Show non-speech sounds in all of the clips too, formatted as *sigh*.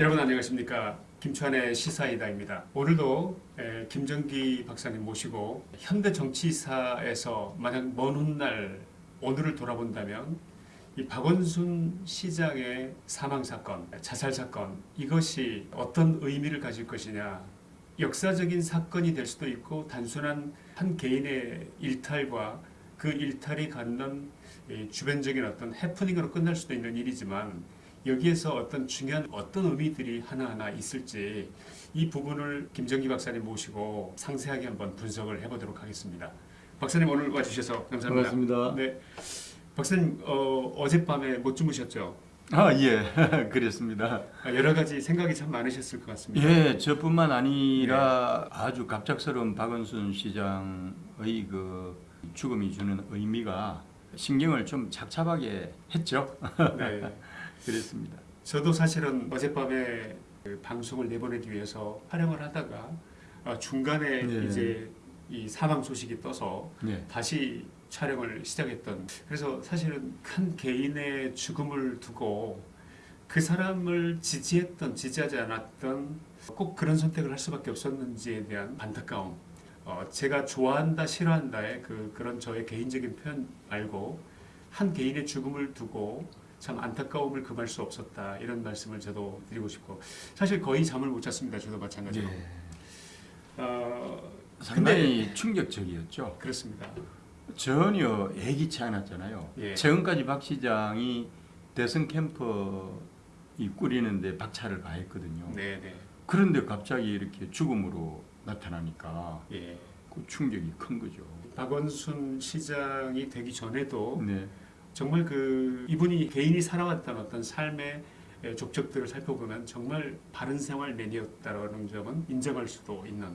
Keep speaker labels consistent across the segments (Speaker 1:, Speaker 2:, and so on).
Speaker 1: 여러분 안녕하십니까 김川의 시사이다입니다. 오늘도 에, 김정기 박사님 모시고 현대 정치사에서 만약 먼 훗날 오늘을 돌아본다면 이 박원순 시장의 사망 사건, 자살 사건 이것이 어떤 의미를 가질 것이냐 역사적인 사건이 될 수도 있고 단순한 한 개인의 일탈과 그 일탈이 갖는 이 주변적인 어떤 해프닝으로 끝날 수도 있는 일이지만 여기에서 어떤 중요한 어떤 의미들이 하나하나 있을지 이 부분을 김정기 박사님 모시고 상세하게 한번 분석을 해보도록 하겠습니다. 박사님 오늘 와주셔서 감사합니다.
Speaker 2: 반갑습니다.
Speaker 1: 네, 박사님 어, 어젯밤에 못 주무셨죠?
Speaker 2: 아, 예. *laughs* 그랬습니다.
Speaker 1: 아, 여러 가지 생각이 참 많으셨을 것 같습니다.
Speaker 2: 예, 저뿐만 아니라 아주 갑작스러운 박원순 시장의 그 죽음이 주는 의미가 신경을 좀 착잡하게 했죠.
Speaker 1: 네. *laughs*
Speaker 2: 그랬습니다.
Speaker 1: 저도 사실은 어젯밤에 그 방송을 내보내기 위해서 촬영을 하다가 어, 중간에
Speaker 2: 네.
Speaker 1: 이제 이 사망 소식이 떠서
Speaker 2: 예.
Speaker 1: 다시 촬영을 시작했던 그래서 사실은 큰 개인의 죽음을 두고 그 사람을 지지했던 지지하지 않았던 꼭 그런 선택을 할 수밖에 없었는지에 대한 안타까움 어, 제가 좋아한다 싫어한다의 그 그런 저의 개인적인 표현 말고 한 개인의 죽음을 두고 참 안타까움을 금할 수 없었다 이런 말씀을 저도 드리고 싶고 사실 거의 잠을 못 잤습니다 저도 마찬가지로
Speaker 2: 예.
Speaker 1: 어,
Speaker 2: 상당히 충격적이었죠.
Speaker 1: 그렇습니다
Speaker 2: 전혀 예기치 않았잖아요.
Speaker 1: 예.
Speaker 2: 최근까지 박 시장이 대선 이 꾸리는데 박차를 가했거든요.
Speaker 1: 네네
Speaker 2: 그런데 갑자기 이렇게 죽음으로 나타나니까
Speaker 1: 예.
Speaker 2: 그 충격이 큰 거죠.
Speaker 1: 박원순 시장이 되기 전에도
Speaker 2: 네.
Speaker 1: 정말 그 이분이 개인이 살아왔던 어떤 삶의 족적들을 살펴보면 정말 바른 생활 맨이었다라는 점은 인정할 수도 있는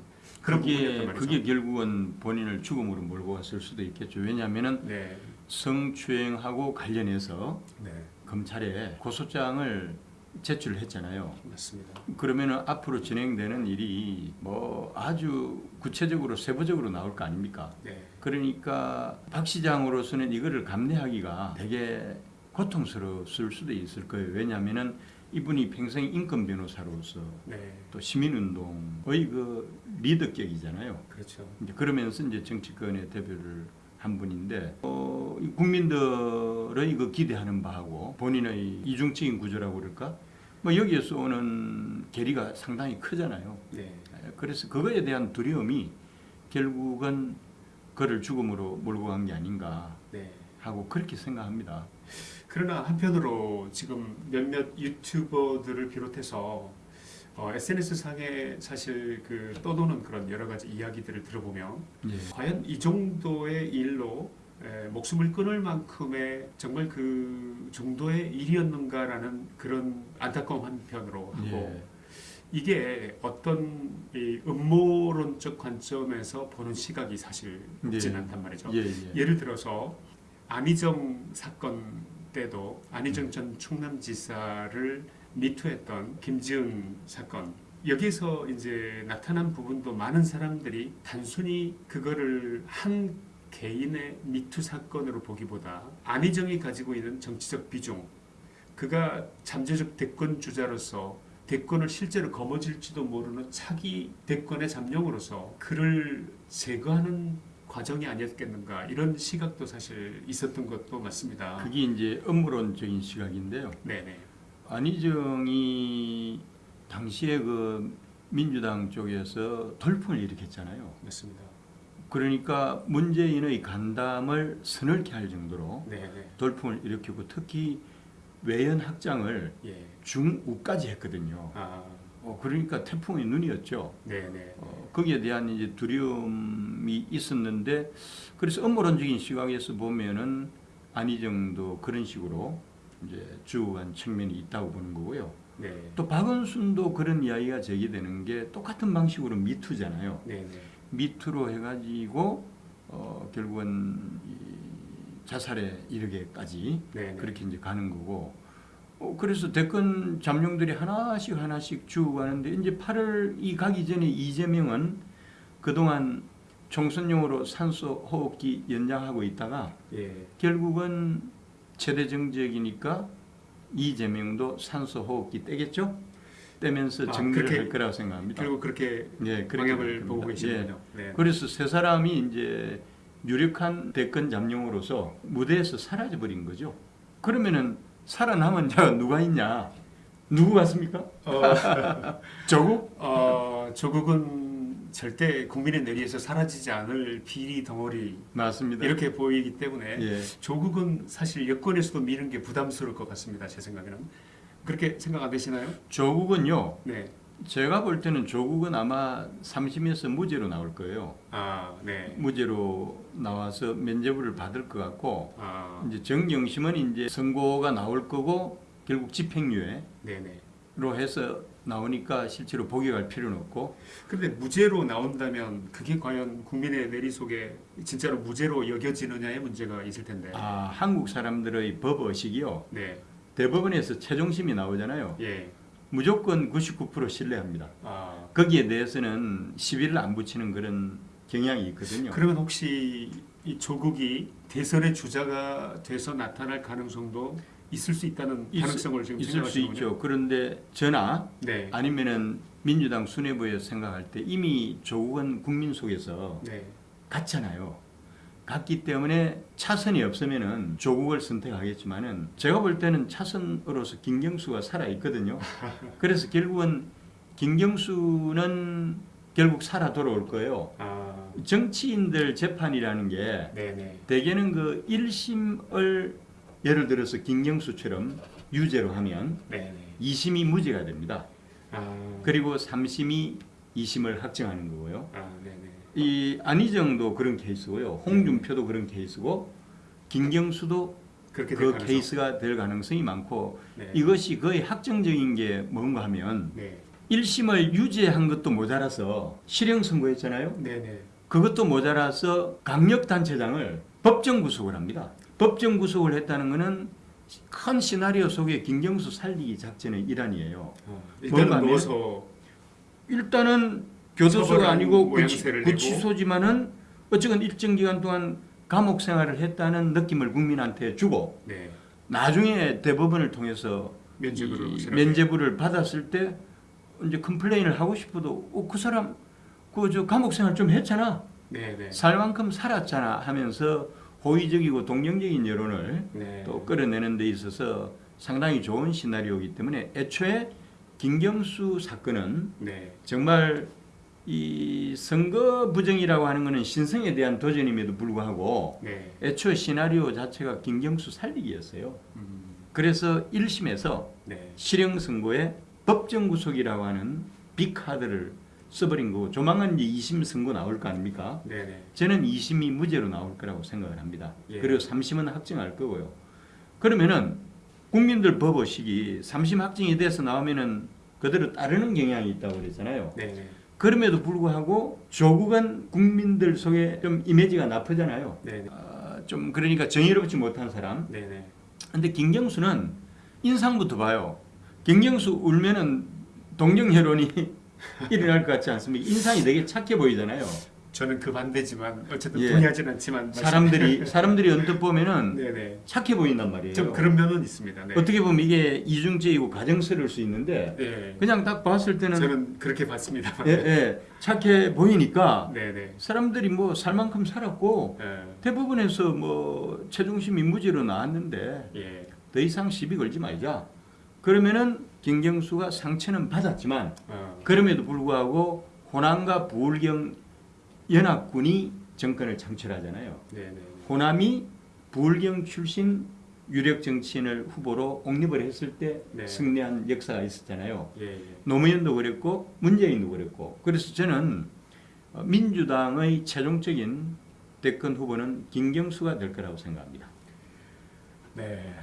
Speaker 1: 그런 부분이었단 말이죠.
Speaker 2: 그게 결국은 본인을 죽음으로 몰고 갔을 수도 있겠죠. 왜냐하면은
Speaker 1: 네,
Speaker 2: 성추행하고 관련해서
Speaker 1: 네,
Speaker 2: 검찰에 고소장을 제출했잖아요.
Speaker 1: 맞습니다.
Speaker 2: 그러면은 앞으로 진행되는 일이 뭐 아주 구체적으로 세부적으로 나올 거 아닙니까?
Speaker 1: 네,
Speaker 2: 그러니까 박 시장으로서는 이거를 감내하기가 되게 고통스러웠을 수도 있을 거예요. 왜냐하면은 이분이 평생 인권 변호사로서
Speaker 1: 네,
Speaker 2: 또 시민운동의 그 리더격이잖아요.
Speaker 1: 그렇죠.
Speaker 2: 이제 그러면서 이제 정치권의 대표를 한 분인데 어, 이 국민들의 그 기대하는 바하고 본인의 이중적인 구조라고 그럴까? 뭐 여기에서 오는 괴리가 상당히 크잖아요.
Speaker 1: 네,
Speaker 2: 그래서 그거에 대한 두려움이 결국은 그를 죽음으로 몰고 간 게 아닌가
Speaker 1: 네.
Speaker 2: 하고 그렇게 생각합니다.
Speaker 1: 그러나 한편으로 지금 몇몇 유튜버들을 비롯해서 어, SNS 상에 사실 그 떠도는 그런 여러 가지 이야기들을 들어보면
Speaker 2: 예.
Speaker 1: 과연 이 정도의 일로 에, 목숨을 끊을 만큼의 정말 그 정도의 일이었는가라는 그런 안타까움 한편으로 하고
Speaker 2: 예.
Speaker 1: 이게 어떤 이 음모론적 관점에서 보는 시각이 사실 없진
Speaker 2: 예.
Speaker 1: 않단 말이죠.
Speaker 2: 예, 예.
Speaker 1: 예를 들어서 안희정 사건 때도 안희정 전 충남지사를 미투했던 김지은 사건 여기서 이제 나타난 부분도 많은 사람들이 단순히 그거를 한 개인의 미투 사건으로 보기보다 안희정이 가지고 있는 정치적 비중 그가 잠재적 대권 주자로서 대권을 실제로 거머쥘지도 모르는 차기 대권의 잠룡으로서 그를 제거하는 과정이 아니었겠는가 이런 시각도 사실 있었던 것도 맞습니다.
Speaker 2: 그게 이제 업무론적인 시각인데요.
Speaker 1: 네네.
Speaker 2: 안희정이 당시에 그 민주당 쪽에서 돌풍을 일으켰잖아요.
Speaker 1: 맞습니다.
Speaker 2: 그러니까 문재인의 간담을 서늘케 할 정도로
Speaker 1: 네네.
Speaker 2: 돌풍을 일으키고 특히 외연 확장을
Speaker 1: 예.
Speaker 2: 중우까지 했거든요.
Speaker 1: 아,
Speaker 2: 어, 그러니까 태풍의 눈이었죠.
Speaker 1: 네네.
Speaker 2: 어, 거기에 대한 이제 두려움이 있었는데 그래서 업무론적인 시각에서 보면은 안희정도 그런 식으로 이제 주고간 측면이 있다고 보는 거고요.
Speaker 1: 네.
Speaker 2: 또 박원순도 그런 이야기가 제기되는 게 똑같은 방식으로 미투잖아요.
Speaker 1: 네네.
Speaker 2: 미투로 해가지고 어, 결국은 이 자살에 이르게까지
Speaker 1: 네네.
Speaker 2: 그렇게 이제 가는 거고. 어, 그래서 대권 잠룡들이 하나씩 하나씩 죽어가는데 이제 8월 이 가기 전에 이재명은 그동안 총선용으로 산소 호흡기 연장하고 있다가
Speaker 1: 예.
Speaker 2: 결국은 최대 정적이니까 이재명도 산소 호흡기 떼겠죠? 떼면서
Speaker 1: 아,
Speaker 2: 정리를
Speaker 1: 그렇게-
Speaker 2: 할 거라고 생각합니다.
Speaker 1: 그리고 그렇게
Speaker 2: 예,
Speaker 1: 방향을
Speaker 2: 될
Speaker 1: 보고
Speaker 2: 겁니다.
Speaker 1: 계시는군요. 네.
Speaker 2: 예. 그래서 세 사람이 이제 유력한 대권 잠룡으로서 무대에서 사라져 버린 거죠. 그러면은 살아남은 자가 누가 있냐? 누구 같습니까?
Speaker 1: 어, *laughs*
Speaker 2: 조국?
Speaker 1: 어, 조국은 절대 국민의 내리에서 사라지지 않을 비리 덩어리
Speaker 2: 맞습니다.
Speaker 1: 이렇게 보이기 때문에
Speaker 2: 예.
Speaker 1: 조국은 사실 여권에서도 미는 게 부담스러울 것 같습니다. 제 생각에는 그렇게 생각 안 되시나요?
Speaker 2: 조국은요.
Speaker 1: 네.
Speaker 2: 제가 볼 때는 조국은 아마 3심에서 무죄로 나올 거예요.
Speaker 1: 아, 네.
Speaker 2: 무죄로 나와서 면죄부를 받을 것 같고
Speaker 1: 아,
Speaker 2: 이제 정경심은 이제 선고가 나올 거고 결국 집행유예로
Speaker 1: 네, 네.
Speaker 2: 해서 나오니까 실제로 복역할 필요는 없고
Speaker 1: 근데 무죄로 나온다면 그게 과연 국민의 내리 속에 진짜로 무죄로 여겨지느냐의 문제가 있을 텐데.
Speaker 2: 아 한국 사람들의 법 의식이요
Speaker 1: 네.
Speaker 2: 대법원에서 최종심이 나오잖아요.
Speaker 1: 예.
Speaker 2: 무조건 99% 신뢰합니다.
Speaker 1: 아,
Speaker 2: 거기에 대해서는 시비를 안 붙이는 그런 경향이 있거든요.
Speaker 1: 그러면 혹시 이 조국이 대선의 주자가 돼서 나타날 가능성도 있을 수 있다는
Speaker 2: 있을-
Speaker 1: 가능성을 지금
Speaker 2: 있을 수. 있죠. 그런데 저나
Speaker 1: 네.
Speaker 2: 아니면은 민주당 수뇌부에 생각할 때 이미 조국은 국민 속에서
Speaker 1: 네.
Speaker 2: 갔잖아요. 갔기 때문에 차선이 없으면은 조국을 선택하겠지만은 제가 볼 때는 차선으로서 김경수가 살아 있거든요. *laughs* 그래서 결국은 김경수는 결국 살아 돌아올 거예요.
Speaker 1: 아,
Speaker 2: 정치인들 재판이라는 게
Speaker 1: 네, 네.
Speaker 2: 대개는 그 1심을 예를 들어서 김경수처럼 유죄로 하면
Speaker 1: 네, 네.
Speaker 2: 2심이 무죄가 됩니다.
Speaker 1: 아,
Speaker 2: 그리고 3심이 2심을 확정하는 거고요.
Speaker 1: 아.
Speaker 2: 이 안희정도 그런 케이스고요. 홍준표도 그런 케이스고 김경수도
Speaker 1: 그렇게
Speaker 2: 될그
Speaker 1: 가능성.
Speaker 2: 케이스가 될 가능성이 많고
Speaker 1: 네.
Speaker 2: 이것이 거의 확정적인 게 뭔가 하면
Speaker 1: 네.
Speaker 2: 1심을 유죄한 것도 모자라서 실형 선고했잖아요.
Speaker 1: 네, 네.
Speaker 2: 그것도 모자라서 강력단체장을 법정 구속을 합니다. 법정 구속을 했다는 것은 큰 시나리오 속에 김경수 살리기 작전의 일환이에요.
Speaker 1: 어, 일단은 넣어서
Speaker 2: 일단은 교도소가 아니고 구치. 구치소지만은 어쨌든 일정 기간 동안 감옥 생활을 했다는 느낌을 국민한테 주고
Speaker 1: 네.
Speaker 2: 나중에 대법원을 통해서.
Speaker 1: 면죄부를
Speaker 2: 받았을 때 이제 컴플레인을 하고 싶어도 어, 그 사람 그 저 감옥 생활 좀 했잖아
Speaker 1: 네, 네.
Speaker 2: 살 만큼 살았잖아 하면서 호의적이고 동정적인 여론을
Speaker 1: 네.
Speaker 2: 또 끌어내는 데 있어서 상당히 좋은 시나리오이기 때문에 애초에 김경수 사건은
Speaker 1: 네.
Speaker 2: 정말 이 선거 부정이라고 하는 것은 신성에 대한 도전임에도 불구하고
Speaker 1: 네.
Speaker 2: 애초 시나리오 자체가 김경수 살리기였어요.
Speaker 1: 음,
Speaker 2: 그래서 1심에서
Speaker 1: 네.
Speaker 2: 실형 선고에 법정 구속이라고 하는 빅카드를 써버린 거고 조만간 이제 2심 선고 나올 거 아닙니까?
Speaker 1: 네, 네.
Speaker 2: 저는 2심이 무죄로 나올 거라고 생각을 합니다.
Speaker 1: 예.
Speaker 2: 그리고 3심은 확정할 거고요. 그러면은 국민들 법 의식이 3심 확정이 돼서 나오면은 그대로 따르는 경향이 있다고 그랬잖아요.
Speaker 1: 네, 네.
Speaker 2: 그럼에도 불구하고 조국은 국민들 속에 좀 이미지가 나쁘잖아요. 아, 좀 그러니까 정의롭지 못한 사람.
Speaker 1: 네, 네.
Speaker 2: 근데 김경수는 인상부터 봐요. 김경수 울면은 동정회론이 *laughs* 일어날 것 같지 않습니까? 인상이 되게 착해 보이잖아요.
Speaker 1: 저는 그 반대지만 어쨌든
Speaker 2: 예.
Speaker 1: 동의하지는 않지만
Speaker 2: 사람들이 *laughs* 사람들이 언뜻 보면은
Speaker 1: 네, 네.
Speaker 2: 착해 보인단 말이에요.
Speaker 1: 좀 그런 면은 있습니다. 네.
Speaker 2: 어떻게 보면 이게 이중죄이고 가정스러울 수 있는데
Speaker 1: 네.
Speaker 2: 그냥 딱 봤을 때는
Speaker 1: 저는 그렇게 봤습니다.
Speaker 2: 예, 예, 착해 보이니까
Speaker 1: 네, 네.
Speaker 2: 사람들이 뭐 살만큼 살았고
Speaker 1: 예.
Speaker 2: 대부분에서 뭐 최종심 인무죄로 나왔는데
Speaker 1: 예.
Speaker 2: 더 이상 시비 걸지 말자. 그러면은 김경수가 상처는 받았지만
Speaker 1: 어.
Speaker 2: 그럼에도 불구하고 호남과 부울경 연합군이 정권을 창출하잖아요.
Speaker 1: 네, 네.
Speaker 2: 호남이 부울경 출신 유력 정치인을 후보로 옹립을 했을 때
Speaker 1: 네.
Speaker 2: 승리한 역사가 있었잖아요.
Speaker 1: 예, 예.
Speaker 2: 노무현도 그랬고 문재인도 그랬고 그래서 저는 어, 민주당의 최종적인 대권 후보는 김경수가 될 거라고 생각합니다.
Speaker 1: 네.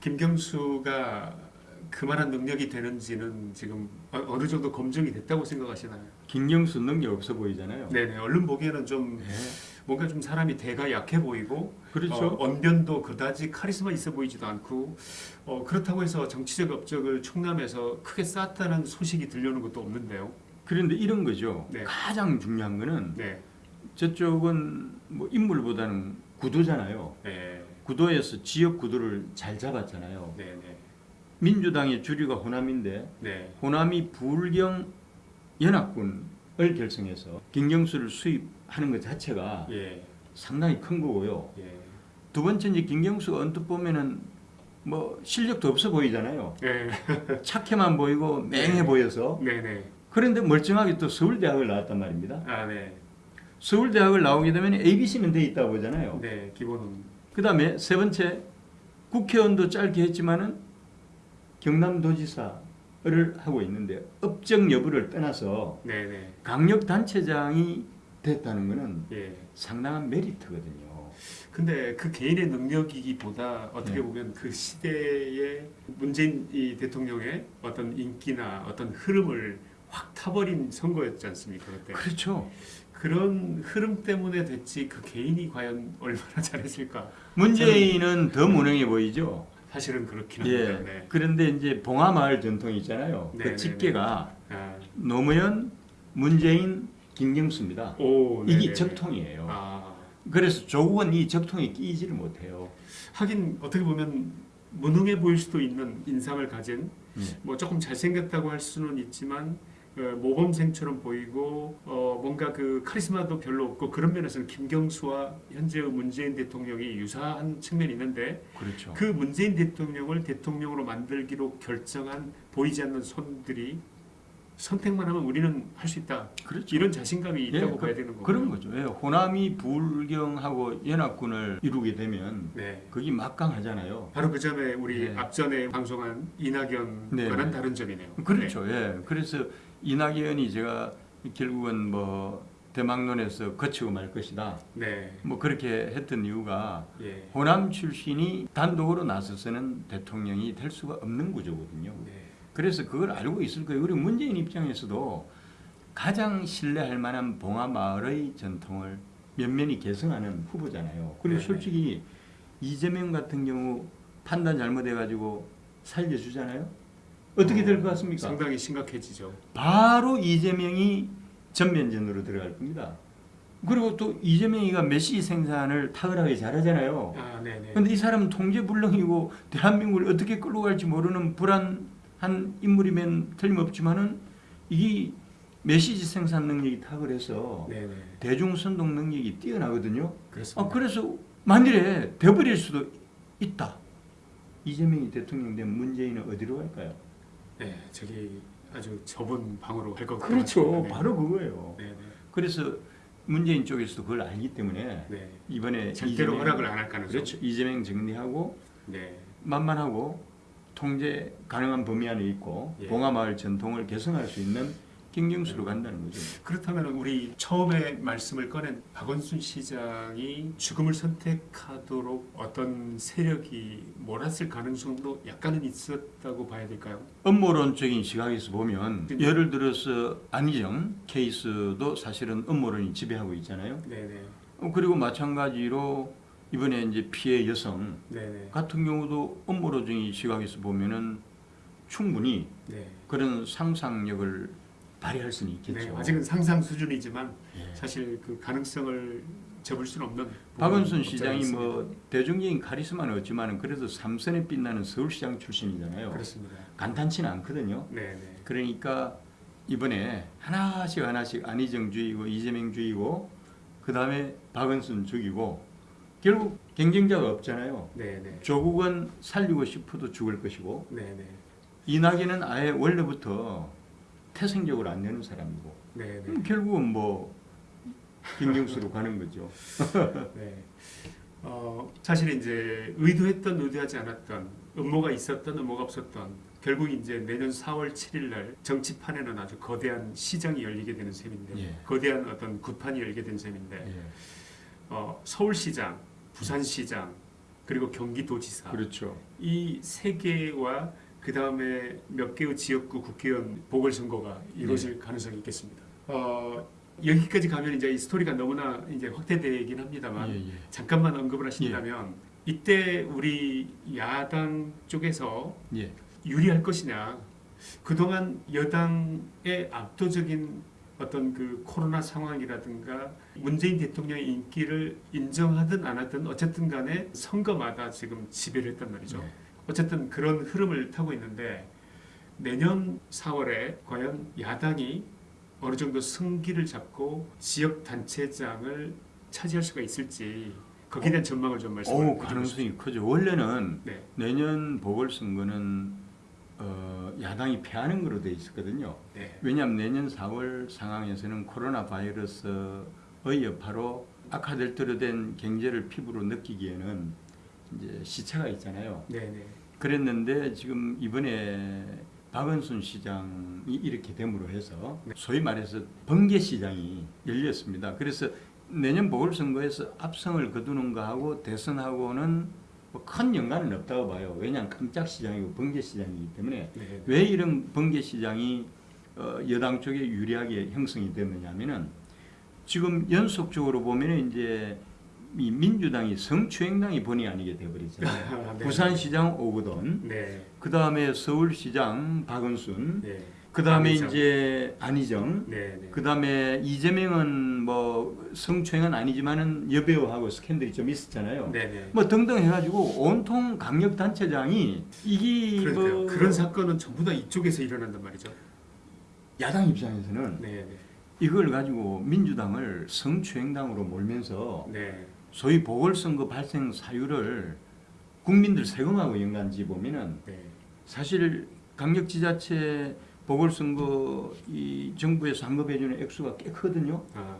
Speaker 1: 김경수가 그만한 능력이 되는지는 지금 어- 어느 정도 검증이 됐다고 생각하시나요?
Speaker 2: 김경수 능력 없어 보이잖아요.
Speaker 1: 네, 네. 얼른 보기에는 좀
Speaker 2: 네.
Speaker 1: 뭔가 좀 사람이 대가 약해 보이고
Speaker 2: 그렇죠.
Speaker 1: 어, 언변도 그다지 카리스마 있어 보이지도 않고 어, 그렇다고 해서 정치적 업적을 충남에서 크게 쌓았다는 소식이 들려오는 것도 없는데요.
Speaker 2: 그런데 이런 거죠.
Speaker 1: 네.
Speaker 2: 가장 중요한 거는
Speaker 1: 네,
Speaker 2: 저쪽은 뭐 인물보다는 구도잖아요.
Speaker 1: 네,
Speaker 2: 구도에서 지역 구도를 잘 잡았잖아요.
Speaker 1: 네, 네.
Speaker 2: 민주당의 주류가 호남인데
Speaker 1: 네.
Speaker 2: 호남이 불경 연합군을 결성해서 김경수를 수입하는 것 자체가
Speaker 1: 예.
Speaker 2: 상당히 큰 거고요.
Speaker 1: 예.
Speaker 2: 두 번째 이제 김경수가 언뜻 보면은 뭐 실력도 없어 보이잖아요.
Speaker 1: 네. *laughs*
Speaker 2: 착해만 보이고 맹해 보여서
Speaker 1: 네네.
Speaker 2: 그런데 멀쩡하게 또 서울대학을 나왔단 말입니다.
Speaker 1: 아 네.
Speaker 2: 서울대학을 나오게 되면 ABC는 돼 있다 보잖아요.
Speaker 1: 네. 기본은
Speaker 2: 그 다음에 세 번째 국회의원도 짧게 했지만은 경남도지사를 하고 있는데 업적 여부를 떠나서
Speaker 1: 네네.
Speaker 2: 강력단체장이 됐다는 것은
Speaker 1: 예.
Speaker 2: 상당한 메리트거든요.
Speaker 1: 근데 그 개인의 능력이기보다 어떻게
Speaker 2: 네.
Speaker 1: 보면 그 시대의 문재인 이 대통령의 어떤 인기나 어떤 흐름을 확 타버린 선거였지 않습니까 그때
Speaker 2: 그렇죠.
Speaker 1: 그런 흐름 때문에 됐지 그 개인이 과연 얼마나 잘했을까
Speaker 2: 문재인은 더 무능해 보이죠.
Speaker 1: 사실은 그렇긴
Speaker 2: 예.
Speaker 1: 합니다. 네.
Speaker 2: 그런데 이제 봉화마을 전통이 있잖아요.
Speaker 1: 네,
Speaker 2: 그
Speaker 1: 네,
Speaker 2: 집계가
Speaker 1: 아,
Speaker 2: 노무현, 문재인, 김경수입니다.
Speaker 1: 오,
Speaker 2: 이게
Speaker 1: 네네.
Speaker 2: 적통이에요.
Speaker 1: 아,
Speaker 2: 그래서 조국은 이 적통에 끼지를 못해요.
Speaker 1: 하긴 어떻게 보면 무능해 보일 수도 있는 인상을 가진
Speaker 2: 예.
Speaker 1: 뭐 조금 잘생겼다고 할 수는 있지만 어, 모범생처럼 보이고 어, 뭔가 그 카리스마도 별로 없고 그런 면에서는 김경수와 현재의 문재인 대통령이 유사한 측면이 있는데
Speaker 2: 그렇죠.
Speaker 1: 그 문재인 대통령을 대통령으로 만들기로 결정한 보이지 않는 손들이 선택만 하면 우리는 할 수 있다
Speaker 2: 그렇죠.
Speaker 1: 이런 자신감이
Speaker 2: 예,
Speaker 1: 있다고
Speaker 2: 그-
Speaker 1: 봐야 되는 거고요.
Speaker 2: 그런 거죠. 예, 호남이 불경하고 연합군을 이루게 되면
Speaker 1: 네.
Speaker 2: 거기 막강하잖아요.
Speaker 1: 바로 그 점에 우리
Speaker 2: 네.
Speaker 1: 앞전에 방송한 이낙연과는
Speaker 2: 네.
Speaker 1: 다른 점이네요.
Speaker 2: 그렇죠. 예. 그래서 이낙연이 제가 결국은 뭐 대망론에서 거치고 말 것이다.
Speaker 1: 네.
Speaker 2: 뭐 그렇게 했던 이유가
Speaker 1: 네. 예.
Speaker 2: 호남 출신이 단독으로 나서서는 대통령이 될 수가 없는 구조거든요.
Speaker 1: 네.
Speaker 2: 그래서 그걸 알고 있을 거예요. 우리 문재인 입장에서도 가장 신뢰할 만한 봉화마을의 전통을 면면히 계승하는 후보잖아요. 그리고
Speaker 1: 네네.
Speaker 2: 솔직히 이재명 같은 경우 판단 잘못해가지고 살려주잖아요. 어떻게 될 것 같습니까?
Speaker 1: 상당히 심각해지죠.
Speaker 2: 바로 이재명이 전면전으로 들어갈 겁니다. 그리고 또 이재명이가 메시지 생산을 탁월하게 잘하잖아요.
Speaker 1: 아, 네네.
Speaker 2: 근데 이 사람은 통제불능이고 대한민국을 어떻게 끌고 갈지 모르는 불안한 인물이면 틀림없지만은 이게 메시지 생산 능력이 탁월해서
Speaker 1: 네네.
Speaker 2: 대중 선동 능력이 뛰어나거든요.
Speaker 1: 그렇습니다.
Speaker 2: 아, 그래서 만일에 돼버릴 수도 있다. 이재명이 대통령 되면 문재인은 어디로 갈까요?
Speaker 1: 네, 저기 아주 좁은 방으로 갈것 같아요.
Speaker 2: 그렇죠.
Speaker 1: 네.
Speaker 2: 바로 그거예요.
Speaker 1: 네네.
Speaker 2: 그래서 문재인 쪽에서도 그걸 알기 때문에
Speaker 1: 네.
Speaker 2: 이번에
Speaker 1: 절대로 허락을 안 할 가능성.
Speaker 2: 그렇죠. 이재명 정리하고
Speaker 1: 네.
Speaker 2: 만만하고 통제 가능한 범위 안에 있고
Speaker 1: 예.
Speaker 2: 봉화마을 전통을 개성할 수 있는 김경수로 간다는 거죠.
Speaker 1: 그렇다면 우리 처음에 말씀을 꺼낸 박원순 시장이 죽음을 선택하도록 어떤 세력이 몰았을 가능성도 약간은 있었다고 봐야 될까요?
Speaker 2: 업무론적인 시각에서 보면
Speaker 1: 네.
Speaker 2: 예를 들어서 안희정 케이스도 사실은 업무론이 지배하고 있잖아요.
Speaker 1: 네네.
Speaker 2: 어, 그리고 마찬가지로 이번에 이제 피해 여성
Speaker 1: 네네.
Speaker 2: 같은 경우도 업무론적인 시각에서 보면은 충분히
Speaker 1: 네.
Speaker 2: 그런 상상력을 발휘할 수는 있겠죠.
Speaker 1: 네. 아직은 상상 수준이지만
Speaker 2: 예.
Speaker 1: 사실 그 가능성을 접을 수는 없는
Speaker 2: 박원순 시장이 뭐. 대중적인 카리스마는 없지만은 그래도 삼선에 빛나는 서울시장 출신이잖아요.
Speaker 1: 그렇습니다.
Speaker 2: 간단치는 않거든요.
Speaker 1: 네 네.
Speaker 2: 그러니까 이번에 하나씩 하나씩 안희정 주이고 이재명 주이고 그 다음에 박원순 죽이고 결국 경쟁자가 없잖아요.
Speaker 1: 네네.
Speaker 2: 조국은 살리고 싶어도 죽을 것이고
Speaker 1: 네네.
Speaker 2: 이낙연은 아예 원래부터 태생적으로 안 되는 사람이고
Speaker 1: 네네.
Speaker 2: 그럼 결국은 뭐 김경수로 가는 거죠. *laughs*
Speaker 1: 네. 어, 사실 이제 의도했던 의도하지 않았던 음모가 있었던 음모가 없었던 결국 이제 내년 4월 7일 날 정치판에는 아주 거대한 시장이 열리게 되는 셈인데
Speaker 2: 예.
Speaker 1: 거대한 어떤 구판이 열게 된 셈인데
Speaker 2: 예.
Speaker 1: 어, 서울시장, 부산시장 그리고 경기도지사
Speaker 2: 그렇죠.
Speaker 1: 이 세 개와 그 다음에 몇 개의 지역구 국회의원 보궐선거가 이루어질 가능성이 있겠습니다. 어, 여기까지 가면 이제 이 스토리가 너무나 이제 확대되긴 합니다만
Speaker 2: 예, 예.
Speaker 1: 잠깐만 언급을 하신다면 이때 우리 야당 쪽에서
Speaker 2: 예.
Speaker 1: 유리할 것이냐 그동안 여당의 압도적인 어떤 그 코로나 상황이라든가 문재인 대통령의 인기를 인정하든 안 하든 어쨌든 간에 선거마다 지금 지배를 했단 말이죠.
Speaker 2: 네.
Speaker 1: 어쨌든 그런 흐름을 타고 있는데 내년 4월에 과연 야당이 어느 정도 승기를 잡고 지역 단체장을 차지할 수가 있을지 거기에 대한 전망을 좀 말씀해
Speaker 2: 오,
Speaker 1: 주시죠.
Speaker 2: 가능성이 크죠. 원래는
Speaker 1: 네.
Speaker 2: 내년 보궐선거는 어, 야당이 패하는 거로 돼 있었거든요.
Speaker 1: 네.
Speaker 2: 왜냐하면 내년 4월 상황에서는 코로나 바이러스의 여파로 악화될 대로 된 경제를 피부로 느끼기에는 이제 시차가 있잖아요.
Speaker 1: 네, 네.
Speaker 2: 그랬는데 지금 이번에 박은순 시장이 이렇게 됨으로 해서
Speaker 1: 네.
Speaker 2: 소위 말해서 번개 시장이 열렸습니다. 그래서 내년 보궐선거에서 압승을 거두는 거하고 대선하고는 뭐 큰 연관은 없다고 봐요. 왜냐하면 깜짝 시장이고 번개 시장이기 때문에
Speaker 1: 네.
Speaker 2: 왜 이런 번개 시장이 어, 여당 쪽에 유리하게 형성이 됐느냐면은 지금 연속적으로 보면은 이제 이 민주당이 성추행당이 본의 아니게 돼버리잖아요. *laughs*
Speaker 1: 네.
Speaker 2: 부산시장 오거돈,
Speaker 1: 네.
Speaker 2: 그 다음에 서울시장 박은순,
Speaker 1: 네.
Speaker 2: 그 다음에. 이제 안희정,
Speaker 1: 네. 네.
Speaker 2: 그 다음에 이재명은 뭐 성추행은 아니지만은 여배우하고 스캔들이 좀 있었잖아요.
Speaker 1: 네, 네.
Speaker 2: 뭐 등등 해가지고 온통 강력 단체장이 이게. 뭐
Speaker 1: 그런 사건은 전부 다 이쪽에서 일어난단 말이죠.
Speaker 2: 야당 입장에서는
Speaker 1: 네,
Speaker 2: 이걸 가지고 민주당을 성추행당으로 몰면서
Speaker 1: 네. 네.
Speaker 2: 소위 보궐선거 발생 사유를 국민들 세금하고 연관지 보면은
Speaker 1: 네.
Speaker 2: 사실 강력지자체 보궐선거 이 정부에서 환급해주는 액수가 꽤 크거든요.
Speaker 1: 아,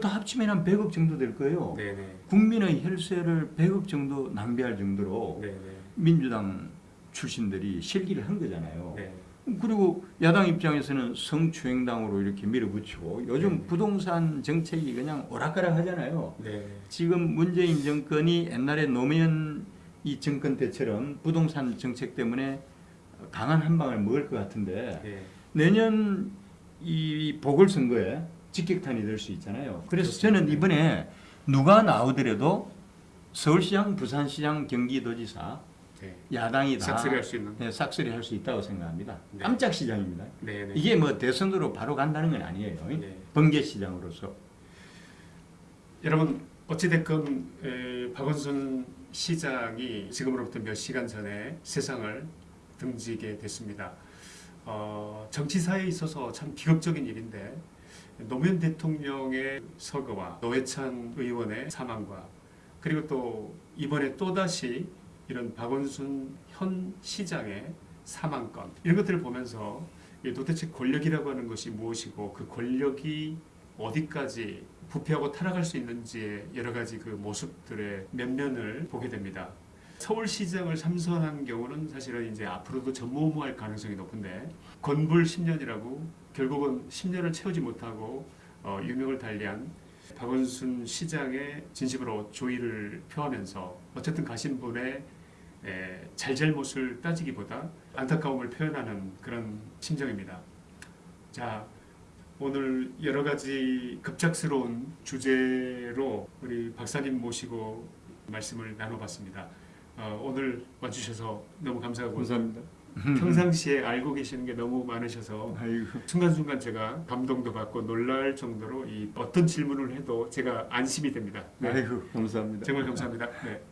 Speaker 2: 다 합치면 한 100억 정도 될 거예요.
Speaker 1: 네, 네.
Speaker 2: 국민의 혈세를 100억 정도 낭비할 정도로
Speaker 1: 네, 네.
Speaker 2: 민주당 출신들이 실기를 한 거잖아요.
Speaker 1: 네.
Speaker 2: 그리고 야당 입장에서는 성추행당으로 이렇게 밀어붙이고 요즘
Speaker 1: 네.
Speaker 2: 부동산 정책이 그냥 오락가락 하잖아요.
Speaker 1: 네.
Speaker 2: 지금 문재인 정권이 옛날에 노무현 이 정권 때처럼 부동산 정책 때문에 강한 한 방을 먹을 것 같은데
Speaker 1: 네.
Speaker 2: 내년 이 보궐선거에 직격탄이 될 수 있잖아요. 그래서
Speaker 1: 그렇습니다.
Speaker 2: 저는 이번에 누가 나오더라도 서울시장, 부산시장, 경기도지사
Speaker 1: 네.
Speaker 2: 야당이 다
Speaker 1: 싹쓸이 할 수 있는.
Speaker 2: 네, 싹쓸이 할 수 있다고 생각합니다.
Speaker 1: 네.
Speaker 2: 깜짝 시장입니다.
Speaker 1: 네, 네.
Speaker 2: 이게 뭐 대선으로 바로 간다는 건 아니에요.
Speaker 1: 네.
Speaker 2: 번개 시장으로서.
Speaker 1: 여러분 어찌됐건 에, 박원순 시장이 지금으로부터 몇 시간 전에 세상을 등지게 됐습니다. 어, 정치사에 있어서 참 비극적인 일인데 노무현 대통령의 서거와 노회찬 의원의 사망과 그리고 또 이번에 또다시 이런 박원순 현 시장의 사망건 이런 것들을 보면서 이 도대체 권력이라고 하는 것이 무엇이고 그 권력이 어디까지 부패하고 타락할 수 있는지의 여러 가지 그 모습들의 면면을 보게 됩니다. 서울시장을 삼선한 경우는 사실은 이제 앞으로도 전무후무할 가능성이 높은데 건불 10년이라고 결국은 10년을 채우지 못하고 어, 유명을 달리한 박원순 시장의 진심으로 조의를 표하면서 어쨌든 가신 분의 에, 잘잘못을 따지기보다 안타까움을 표현하는 그런 심정입니다. 자, 오늘 여러 가지 급작스러운 주제로 우리 박사님 모시고 말씀을 나눠봤습니다. 어, 오늘 와주셔서 너무 감사하고
Speaker 2: 감사합니다. *laughs*
Speaker 1: 평상시에 알고 계시는 게 너무 많으셔서
Speaker 2: 아이고.
Speaker 1: 순간순간 제가 감동도 받고 놀랄 정도로 이 어떤 질문을 해도 제가 안심이 됩니다. 네,
Speaker 2: 아이고 감사합니다.
Speaker 1: 정말 감사합니다. 네.